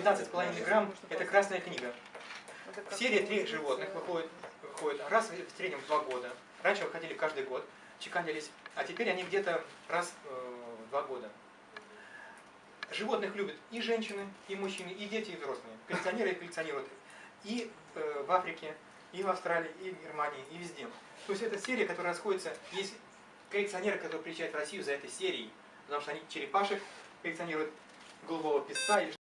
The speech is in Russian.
15,5 грамм – это красная книга. Серия трех животных выходит, выходит раз в среднем в два года. Раньше выходили каждый год, чеканились, а теперь они где-то раз э, в два года. Животных любят и женщины, и мужчины, и дети, и взрослые. Коллекционеры и коллекционируют и э, в Африке, и в Австралии, и в Германии, и везде. То есть это серия, которая расходится. Есть коллекционеры, которые приезжают в Россию за этой серией, потому что они черепашек коллекционируют голубого песца или